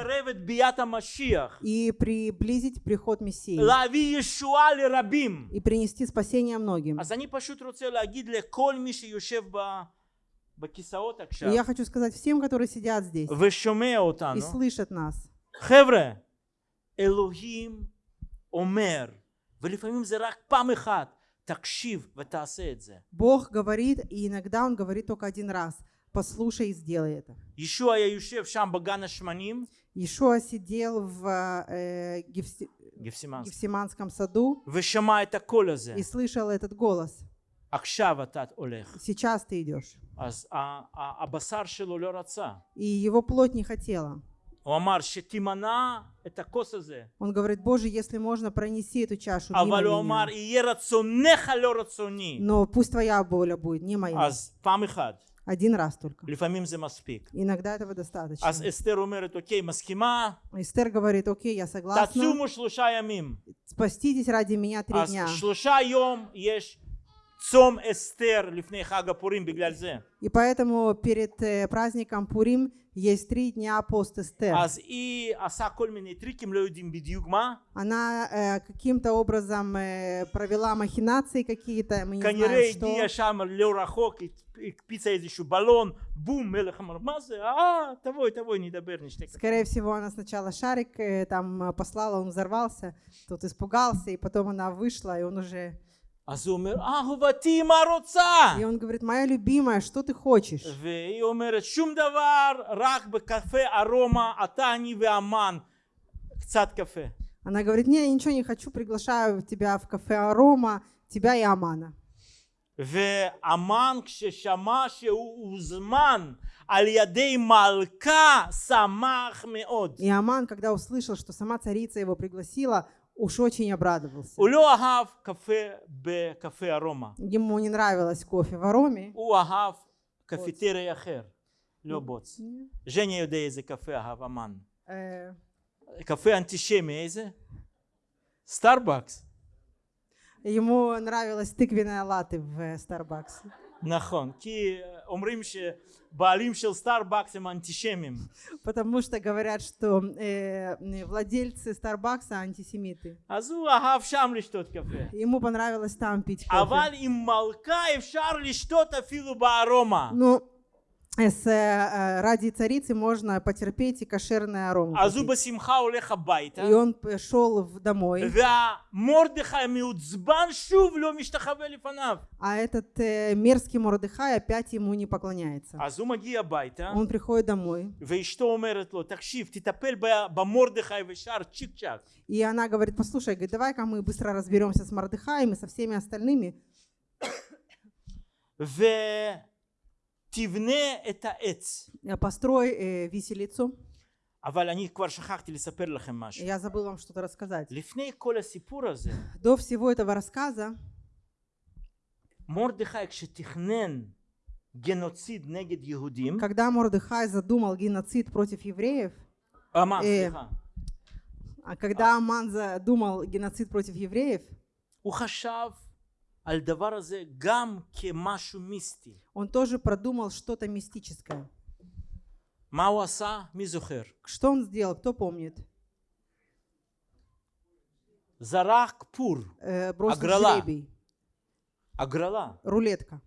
И приблизить приход Мессии. И принести спасение многим. Я хочу сказать всем, которые сидят здесь и слышат нас. Хевре, Элохим Омер. Бог говорит, и иногда Он говорит только один раз. Послушай и сделай это. Ишуа сидел в э, Гефси... Гефсиманском. Саду и слышал этот голос. Сейчас ты идешь. И его плоть не хотела. הוא אמר שתימנע את הכוס הזה. Он говорит, Боже, если можно, пронеси эту чашу мимо אבל הוא меня. אמר, יהיה רצונך לא רצוני. Но пусть твоя воля будет, не моя. אז פעם אחת, Один раз только. לפעמים זה מספיק. Иногда этого достаточно. אז אסתר אומרת, אוקיי, מסכימה? Эстер говорит, окей, я согласна. תצומו שלושה ימים. Спаститесь ради меня три אז дня. שלושה יום יש и поэтому перед э, праздником Пурим есть три дня пост Эстер. Она э, каким-то образом э, провела махинации какие-то, мы не знаем, что. Скорее всего, она сначала шарик там послала, он взорвался, тут испугался, и потом она вышла, и он уже אז הוא אומר, אהובתי, מה רוצה? И он говорит, моя любимая, что ты хочешь? והיא אומרת, שום דבר, רק בקפה ארומה, אתה, אני והמן, קצת קפה. Она говорит, не, я ничего не хочу, приглашаю тебя в кафе Арома, тебя и Амана. והמן כששמע שהוא הוזמן על ידי מלכה שמח מאוד. И Аман, когда услышал, что сама царица его пригласила, уж очень обрадовался. הוא לא אהב קפה בקפה ארומה, Ему не нравилось кофе в Ароме. הוא אהב קפיטריה אחר, לא בוץ. ז'ניה יודע איזה קפה אהב המן. Э, קפה אנטישמי, איזה? סטארבקס. Ему нравилась тыквенная латте в э, Starbucks. נכון, כי אומרים שבעלים של סטארבקס הם אנטישמים. Потому что говорят, что э, э, владельцы Starbucks антисемиты. אז הוא אהב שם לשתות קפה. Ему понравилось там пить кофе. אבל עם מלכה אפשר לשתות אפילו בארומה. Ну, с э, э, ради царицы можно потерпеть и кошерный аром. И он э, шел домой. А этот мерзкий Мордыхай опять ему не поклоняется. Он приходит домой. И она говорит, послушай, давай-ка мы быстро разберемся с Мордыхаем и со всеми остальными. ותבנה את העץ. э, построй э, виселицу. אבל אני כבר שכחתי לספר לכם משהו. Я забыл вам что-то рассказать. לפני כל הסיפור הזה, До всего этого рассказа מרדכי כשתכנן גנוציד נגד יהודים, Когда Мордыхай задумал геноцид против евреев, המן, אה, סליחה, а когда Аман задумал геноцид против евреев, הוא חשב он тоже продумал что-то мистическое. Что он сделал, кто помнит? Зарах пур. Э, Аграла. жребий. Аграла. Рулетка.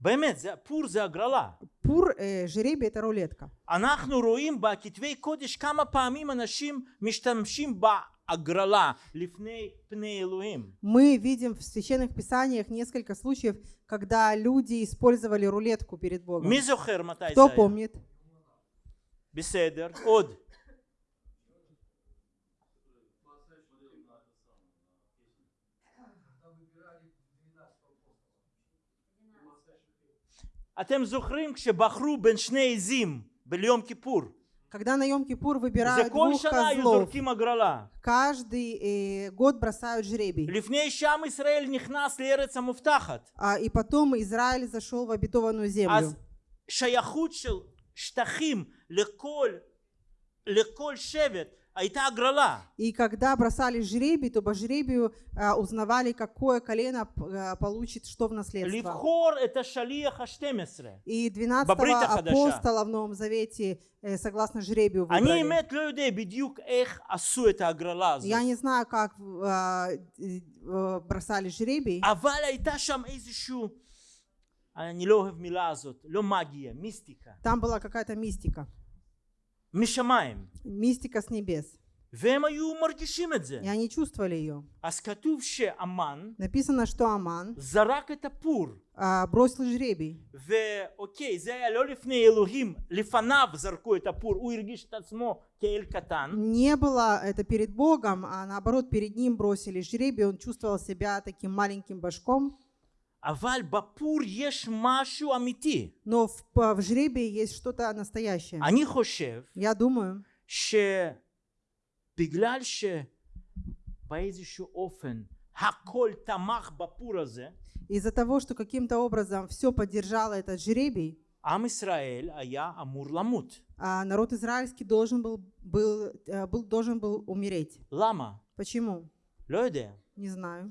באמת, זה, פור זה הגרלה. Пур, э, жребий это рулетка. אנחנו רואים בכתבי קודש כמה פעמים אנשים משתמשים בהגרלה לפני פני אלוהים. Мы видим в священных писаниях несколько случаев, когда люди использовали рулетку перед Богом. מי זוכר מתי זה Кто היה? помнит? בסדר, עוד. אתם זוכרים כשבחרו בין שני עזים ביום כיפור Когда на Йом-Кипур זה выбирают כל двух שנה היו козлов, זורקים הגרלה каждый э, год бросают жребий. לפני שעם ישראל נכנס לארץ המובטחת А, и потом Израиль зашел в обетованную землю. אז שייכות של שטחים לכל, לכל שבט הייתה הגרלה. И когда бросали жребий, то по жребию а, узнавали, какое колено а, получит что в наследство. לבחור את השליח ה-12. И 12 בברית החדשה. апостола в Новом Завете, э, согласно жребию, אני выбрали. האמת לא יודע בדיוק איך עשו את ההגרלה הזאת. Я не знаю, как а, э, э, бросали жребий, אבל הייתה שם איזשהו, אני לא אוהב מילה הזאת, לא מגיה, מיסטיקה. там была какая-то мистика. משמיים. Мистика с небес. והם היו מרגישים את זה. И они чувствовали ее. אז כתוב שאמן Написано, что Аман זרק את הפור. а, бросил жребий. ואוקיי, זה היה לא לפני אלוהים, לפניו זרקו את הפור, הוא הרגיש את עצמו כאל קטן. Не было это перед Богом, а наоборот перед ним бросили жребий, он чувствовал себя таким маленьким башком. אבל בפור יש משהו אמיתי. Но в, п- в жребии есть что-то настоящее. אני חושב Я думаю, שבגלל שבאיזשהו אופן הכל תמך בפור הזה, из-за того, что каким-то образом все поддержало этот жребий, עם ישראל היה אמור למות. а народ израильский должен был, был, э, был, должен был умереть. למה? Почему? לא יודע. Не знаю.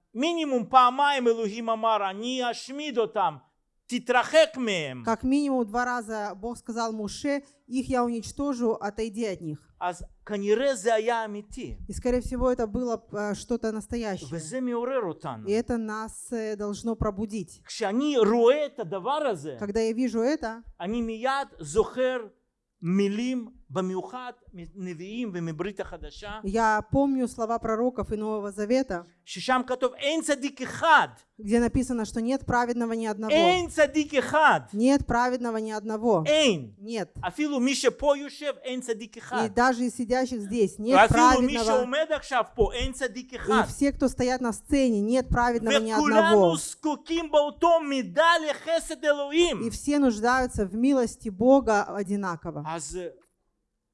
מינימום פעמיים אלוהים אמר, אני אשמיד אותם, תתרחק מהם. как минимум два раза Бог сказал Муше, их я уничтожу, отойди от них. אז כנראה זה היה אמיתי, И, скорее всего, это было э, что-то настоящее. וזה מעורר אותנו. И это нас э, должно пробудить. כשאני רואה את הדבר הזה, Когда я вижу это, אני מיד זוכר מילים я помню слова пророков и Нового Завета, где написано, что нет праведного ни одного. Нет праведного ни одного. Нет. И даже из сидящих здесь нет праведного. И все, кто стоят на сцене, нет праведного ни одного. И все нуждаются в милости Бога одинаково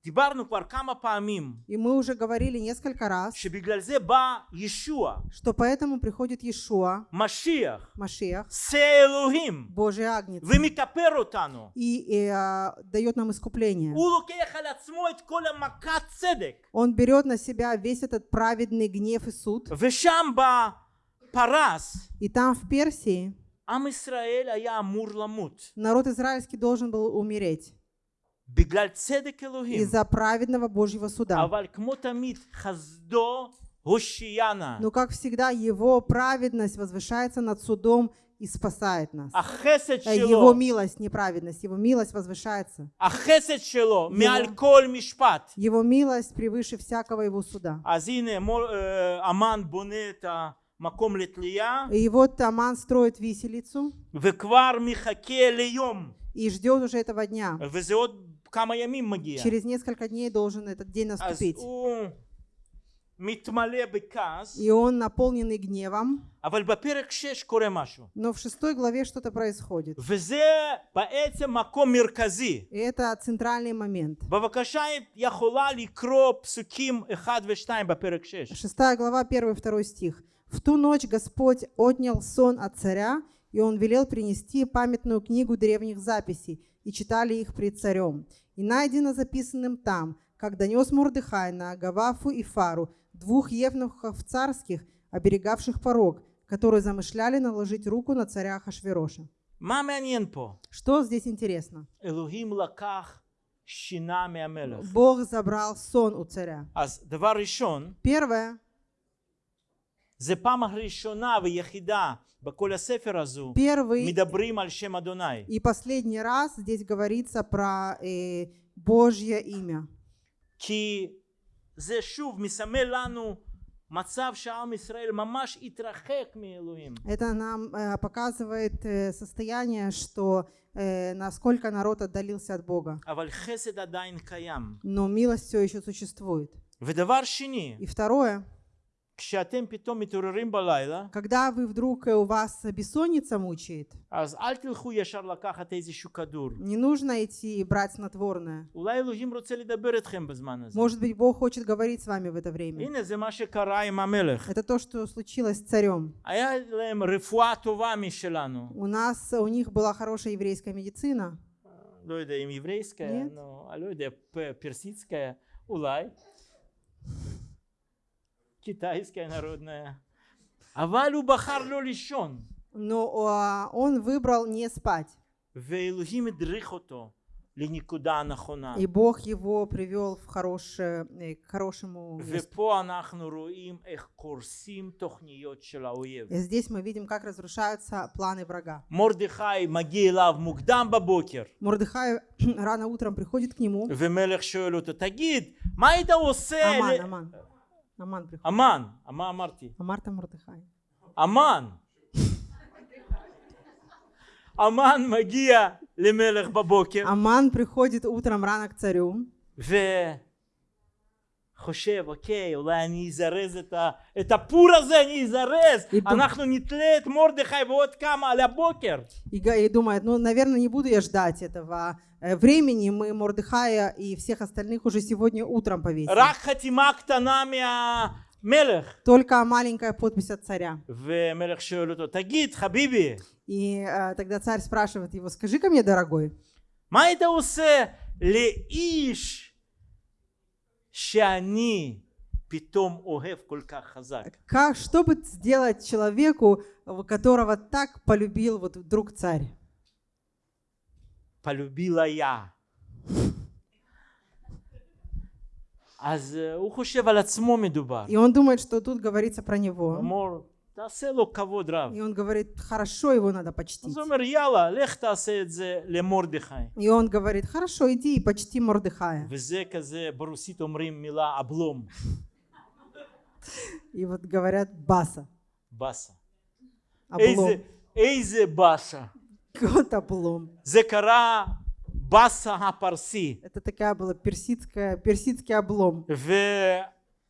אז אה, דיברנו כבר כמה פעמים И мы уже говорили несколько раз, שבגלל זה בא ישוע, что поэтому приходит Иешуа, משיח, Машиах, שא אלוהים, Божий Агнец, ומכפר אותנו. и, и, а, дает нам искупление. הוא לוקח על עצמו את כל המכת צדק. Он берет на себя весь этот праведный гнев и суд. ושם בפרס, И там в Персии עם ישראל היה אמור למות. народ израильский должен был умереть בגלל צדק אלוהים. из-за праведного Божьего суда. Но, ну, как всегда, Его праведность возвышается над судом и спасает нас. Э, его милость, неправедность, Его милость возвышается. Его, его милость превыше всякого Его суда. И вот Аман строит виселицу и ждет уже этого дня. Через несколько дней должен этот день наступить. И он наполненный гневом. Но в шестой главе что-то происходит. И это центральный момент. Шестая глава, первый и второй стих. «В ту ночь Господь отнял сон от царя, и он велел принести памятную книгу древних записей, и читали их пред царем. И найдено записанным там, как донес Мурдыхай на Агавафу и Фару, двух евнухов царских, оберегавших порог, которые замышляли наложить руку на царя Хашвероша. Что здесь интересно? Бог забрал сон у царя. Первое. первый מדברים על שם אדוני. И последний раз здесь говорится про э, Божье имя. כי זה שוב מסמל לנו מצב שעם ישראל ממש התרחק מאלוהים. Это нам э, показывает э, состояние, что э, насколько народ отдалился от Бога. אבל חסד עדיין קיים. Но милость все еще существует. ודבר שני, И второе, Когда вы вдруг, э, у вас бессонница мучает, אז אל תלכו ישר לקחת איזשהו כדור. не нужно идти и брать снотворное. אולי אלוהים רוצה לדבר איתכם בזמן הזה. Может быть, Бог хочет говорить с вами в это время. הנה זה מה שקרה עם המלך. Это то, что случилось с царем. היה להם רפואה טובה משלנו. У нас, у них была хорошая еврейская медицина. לא יודע אם עברייסקיה, нет. נו, אני לא יודע, פ- פרסיצקיה, אולי. китайская народная. Авалю бахар лишен. Но ну, а, он выбрал не спать. И Бог его привел в хорошее, э, к хорошему месту. И здесь мы видим, как разрушаются планы врага. Мордыхай мукдам бабокер. Мордыхай рано утром приходит к нему. Аман, аман. Аман приходит. Аман. Ама Амарти. Амарта Мурдыхай. Аман. Аман магия лемелех бабокер. Аман приходит утром рано к царю. וחושב, אוקיי, אולי אני אזרז את, ה... את הפור הזה, אני אזרז, איתו. אנחנו נתלה את מרדכי ועוד כמה על הבוקר. и, га- и думает, ну, наверное, не буду я ждать этого э, времени, мы Мордыхая и всех остальных уже сегодня утром повесим. רק חתימה קטנה מהמלך. Только маленькая подпись от царя. ומלך שואל אותו, תגיד, חביבי, И э, тогда царь спрашивает его, скажи-ка мне, дорогой, מה היית עושה לאיש שאני פתאום אוהב כל כך חזק? как, что бы сделать человеку, э, которого так полюбил вот вдруг царь? полюбила я. אז אה, הוא חושב על עצמו מדובר. И он думает, что тут говорится про הוא него. И он говорит, хорошо, его надо почтить. И он говорит, хорошо, иди и почти Мордыхая. И вот говорят баса. Баса. Облом. Эйзе баса. Год облом. Зекара баса апарси. Это такая была персидская, персидский облом. В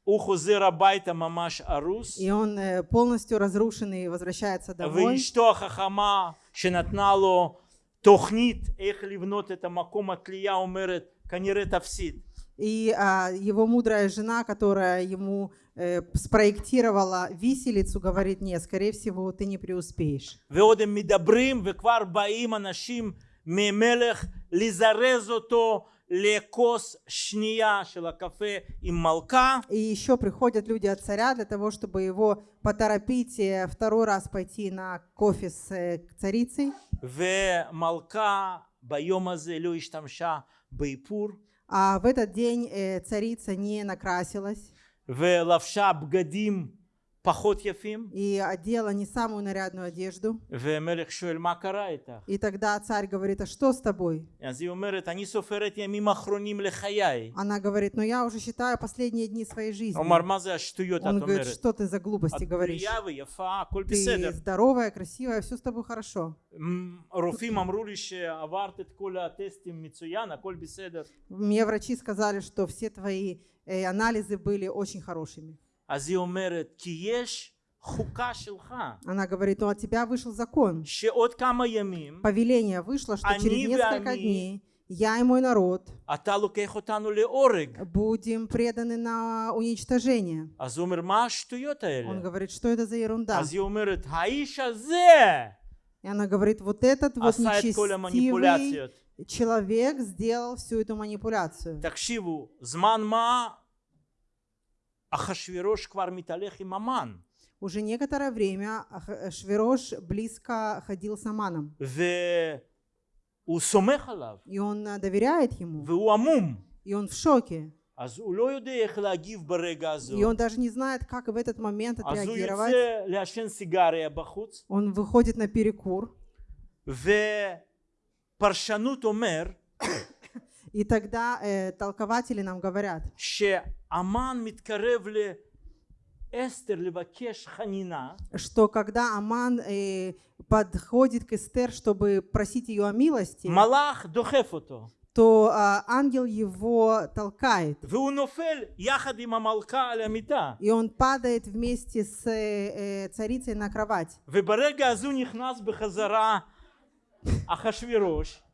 Ухузыра байта мамаш арус. И он э, полностью разрушенный возвращается домой. что хахама шинатналу тохнит эх ливнот это маком атлия умерет Канеретавсид. И а, его мудрая жена, которая ему э, спроектировала виселицу, говорит, нет, скорее всего, ты не преуспеешь. Веодем мидабрим, веквар баим анашим мемелех лизарезото лекос шния шела кафе и молка. И еще приходят люди от царя для того, чтобы его поторопить второй раз пойти на кофе с э, царицей. В молка байомазе люиш тамша бейпур. А в этот день э, царица не накрасилась. В лавша бгадим פחות יפים и одела не самую нарядную одежду. ומלך שואל מה קרה איתך? И тогда царь говорит, а что с тобой? אז היא אומרת אני סופרת ימים אחרונים לחיי Она говорит, ну я уже считаю последние дни своей жизни. הוא אמר מה זה השטויות את Он говорит, אומרת? что ты за глупости את говоришь? בריאה ויפה הכל Ты בסדר здоровая, красивая, все с тобой хорошо. מ- רופאים אמרו לי שעברת את כל הטסטים מצוין הכל בסדר Мне врачи сказали, что все твои э, анализы были очень хорошими. אז היא אומרת כי יש חוקה שלך Она говорит, ну от тебя вышел закон. שעוד כמה ימים Повеление вышло, что Они через несколько они- дней я и мой народ אתה לוקח אותנו להורג будем преданы на уничтожение. אז הוא אומר מה השטויות Он האלה? говорит, что это за ерунда? אז היא אומרת האיש הזה И она говорит, вот этот вот עשה את כל нечестивый המניפולציות человек сделал всю эту манипуляцию. תקשיבו זמן מה אחשוורוש כבר מתהלך עם המן Уже некоторое время Ах- Швирош близко ходил с Аманом. והוא סומך עליו И он э, доверяет ему. והוא עמום И он в шоке. אז הוא לא יודע איך להגיב ברגע הזה И он даже не знает, как в этот момент אז הוא отреагировать. יוצא לעשן סיגריה בחוץ Он выходит на перекур. ופרשנות אומר И тогда э, толкователи нам говорят, что когда Аман э, подходит к Эстер, чтобы просить ее о милости, то а, ангел его толкает. И он падает вместе с э, э царицей на кровать.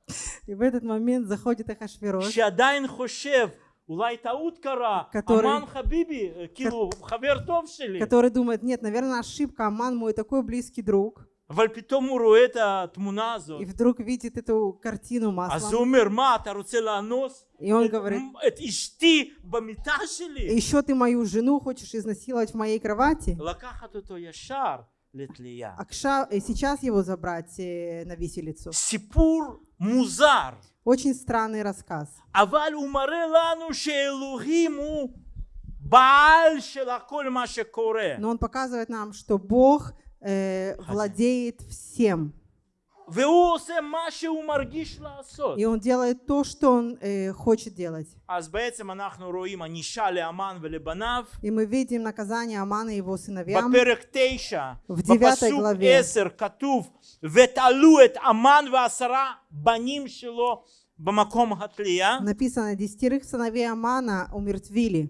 וברגע הזה נכנס בחזרה אחשוורוש, И в этот момент заходит Ахашвирош, שעדיין חושב אולי טעות קרה, который- אמן חביבי, כאילו חבר טוב שלי, который думает, нет, наверное, ошибка, Аман мой такой близкий друг, אבל פתאום הוא רואה את התמונה הזאת, и вдруг видит эту картину אז הוא маслом, אומר, מה, אתה רוצה לאנוס и он את- говорит, את אשתי במיטה שלי? еще ты мою жену хочешь изнасиловать в моей кровати? לקחת אותו ישר литлия. Акша, э, сейчас его забрать э, на виселицу. Сипур музар. Очень странный рассказ. Аваль умаре лану шелухиму бааль шелаколь маше коре. Но он показывает нам, что Бог э, владеет всем. И он делает то, что он э, хочет делать. אז בעצם אנחנו רואים ענישה לאמן ולבניו. И мы видим наказание Амана и его сыновьям. בפרק תשע, В девятой בפסוק главе. עשר כתוב ותלו את אמן ועשרה בנים שלו במקום התלייה. Написано, десятерых сыновей Амана умертвили.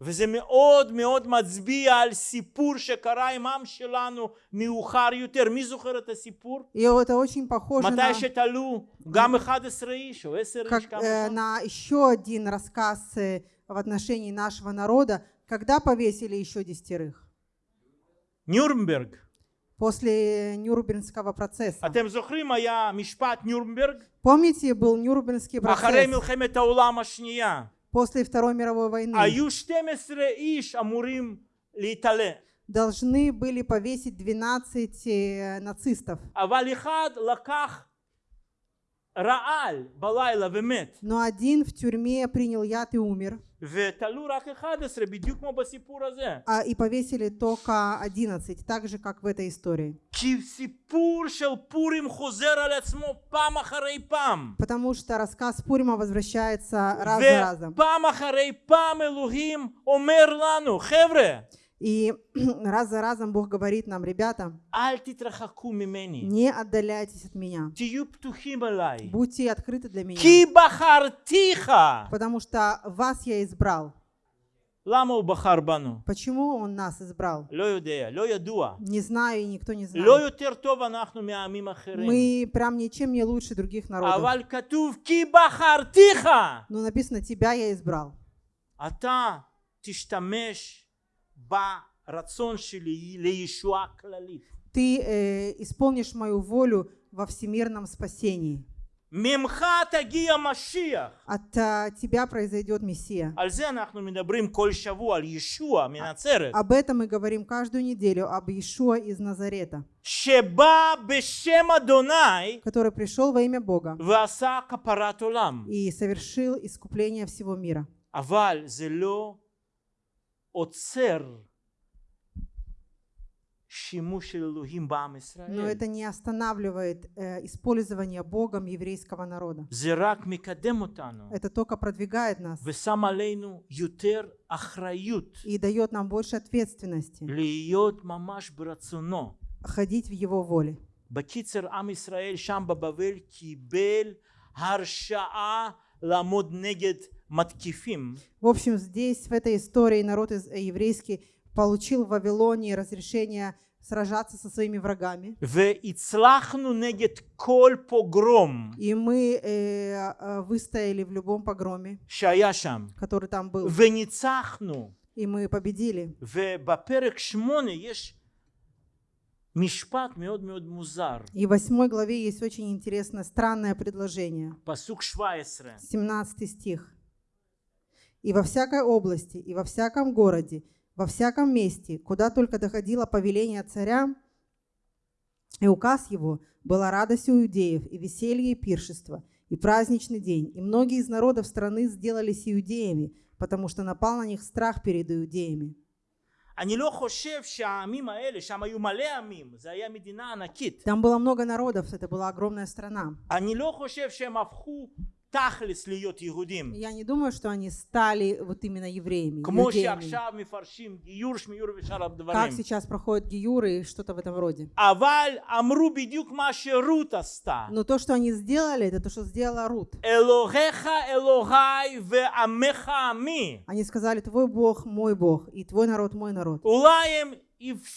וזה מאוד מאוד מצביע על סיפור שקרה עם עם שלנו מאוחר יותר. מי זוכר את הסיפור? И это очень похоже на, מתי שתלו גם 11 איש או 10 איש как, כמה э, שם? на еще один рассказ э, в отношении нашего народа, когда повесили еще десятерых. ניורנברג. После Нюрнбергского процесса. אתם זוכרים היה משפט ניורנברג? Помните, был Нюрнбергский אחרי процесс מלחמת העולם השנייה. после Второй мировой войны должны были повесить 12 э, нацистов. Но один в тюрьме принял яд и умер. А и повесили только 11, так же, как в этой истории. Потому что рассказ Пурима возвращается раз за разом. И раз за разом Бог говорит нам, ребята, не отдаляйтесь от меня. Будьте открыты для меня. Потому что вас я избрал. Почему он нас избрал? Не знаю, и никто не знает. Мы прям ничем не лучше других народов. Но ну, написано, тебя я избрал. Ты э, исполнишь мою волю во всемирном спасении. ממך תגיע משיח. От а, тебя произойдет Мессия. על זה אנחנו מדברים כל שבוע, על ישוע מנצרת, Об этом мы говорим каждую неделю, об Иешуа из Назарета, שבא בשם אדוני который пришел во имя Бога ועשה כפרת עולם. и совершил искупление всего мира. אבל זה לא עוצר שימוש של אלוהים בעם Но ישראל. это не останавливает э, использование Богом еврейского народа. זה רק מקדם אותנו Это только продвигает нас ושם עלינו יותר אחריות и дает нам больше ответственности להיות ממש ברצונו. ходить в Его воле. בקיצר עם ישראל שם בבבל קיבל הרשאה לעמוד נגד маткифим. В общем, здесь, в этой истории, народ э, еврейский получил в Вавилонии разрешение сражаться со своими врагами. И мы э, э, выстояли в любом погроме, который там был. И мы победили. И в восьмой главе есть очень интересное, странное предложение. 17 стих и во всякой области, и во всяком городе, во всяком месте, куда только доходило повеление царя, и указ его была радость у иудеев, и веселье, и пиршество, и праздничный день. И многие из народов страны сделались иудеями, потому что напал на них страх перед иудеями. Там было много народов, это была огромная страна. אני לא חושב שהם הפכו תכלס להיות יהודים. Я не думаю, что они стали вот именно евреями. כמו иудеями. שעכשיו מפרשים גיור, שמיור ושאר Как הדברים. сейчас проходят гиюры и что-то в этом роде. אבל אמרו בדיוק מה שרות עשתה. Но то, что они сделали, это то, что сделала Рут. אלוהיך אלוהי ועמך עמי. Они сказали, твой Бог мой Бог, и твой народ мой народ. אולי הם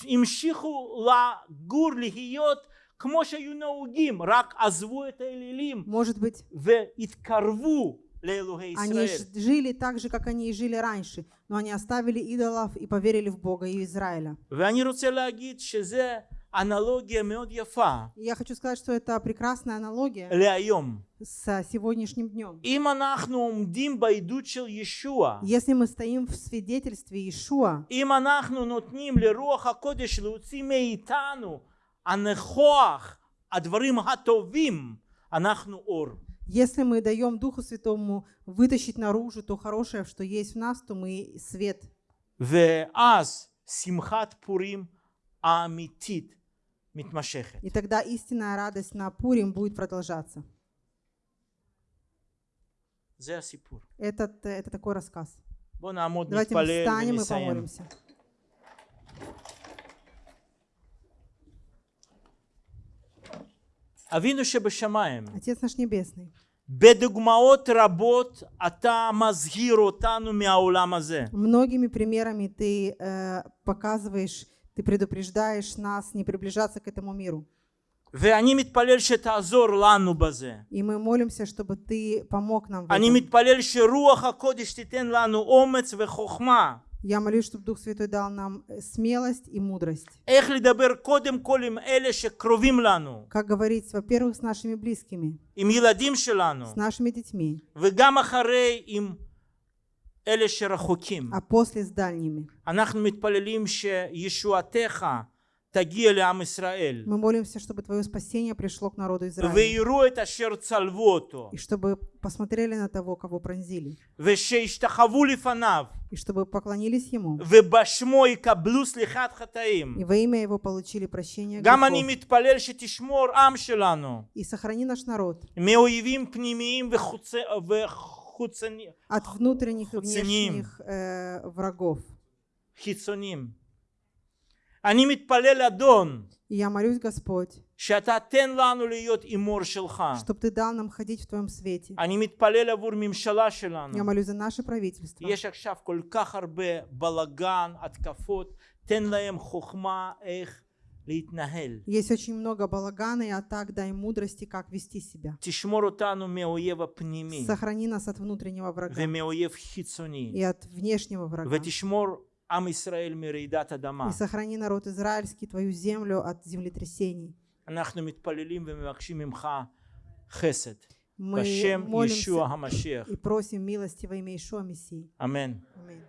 המשיכו לגור, להיות כמו שהיו נהוגים, רק עזבו את האלילים Может быть, והתקרבו לאלוהי они ישראל. ж- жили так же, как они и жили раньше, но они оставили идолов и поверили в Бога и Израиля. ואני רוצה להגיד שזה אנלוגיה מאוד יפה И я хочу сказать, что это прекрасная аналогия להיום. с сегодняшним днем. אם אנחנו עומדים בעדות של ישוע, Если мы стоим в свидетельстве Иешуа, אם אנחנו נותנים לרוח הקודש להוציא מאיתנו если мы даем Духу Святому вытащить наружу то хорошее, что есть в нас, то мы свет. И тогда истинная радость на Пурим будет продолжаться. Это, э, это такой рассказ. Давайте мы встанем и помолимся. אבינו שבשמיים, Отец наш Небесный, בדוגמאות רבות אתה מזהיר אותנו מהעולם הזה. многими примерами ты э, показываешь, ты предупреждаешь нас не приближаться к этому миру. ואני מתפלל שתעזור לנו בזה. И мы молимся, чтобы ты помог нам в אני этом. מתפלל שרוח הקודש תיתן לנו אומץ וחוכמה. Я молюсь, чтобы Дух Святой дал нам э, смелость и мудрость. איך לדבר קודם כל עם אלה שקרובים לנו, Как говорить, во-первых, с нашими близкими, עם ילדים שלנו, с нашими детьми, וגם אחרי עם אלה שרחוקים. а после с дальними. אנחנו מתפללים שישועתך תגיע לעם ישראל, Мы молимся, чтобы Твое спасение пришло к народу Израиля. ויראו את אשר צלבו אותו, И чтобы посмотрели на того, кого пронзили. ושישתחוו לפניו, И чтобы поклонились Ему. ובשמו יקבלו סליחת חטאים. И во имя Его получили прощение גם אני грехов. מתפלל שתשמור עם שלנו И сохрани наш народ מאויבים פנימיים וחוצ... וחוצניים, от внутренних и Хуциним. внешних э, врагов. חיצוניים. אני מתפלל אדון И я молюсь, Господь, שאתה תן לנו להיות אימור שלך. чтобы Ты дал нам ходить в Твоем свете. אני מתפלל עבור ממשלה Я שלנו. молюсь за наше правительство. יש עכשיו כל כך הרבה בלגן, התקפות, תן להם חוכמה איך להתנהל. Есть очень много балагана и атак, дай мудрости, как вести себя. תשמור אותנו מהאויב הפנימי Сохрани нас от внутреннего врага ומאויב חיצוני. и от внешнего врага. ותשמור עם ישראל מרעידת אדמה. И сохрани народ израильский, Твою землю от землетрясений. אנחנו מתפללים ומבקשים ממך חסד. Мы בשם ישוע молимся המשיח. и просим милости во имя Ишуа Мессии. אמן. Аминь.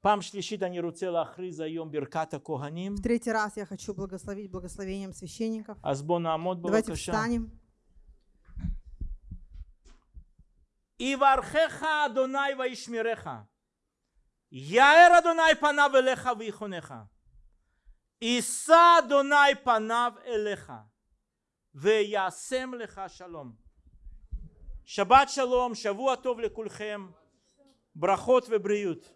פעם שלישית אני רוצה להכריז היום ברכת הכהנים. В третий раз я хочу благословить благословением священников. אז בואו נעמוד Давайте בבקשה. встанем. יברכך אדוני וישמרך. יאר אדוני פניו אליך ויחונך. יישא אדוני פניו אליך וישם לך שלום. שבת שלום, שבוע טוב לכולכם, ברכות ובריאות.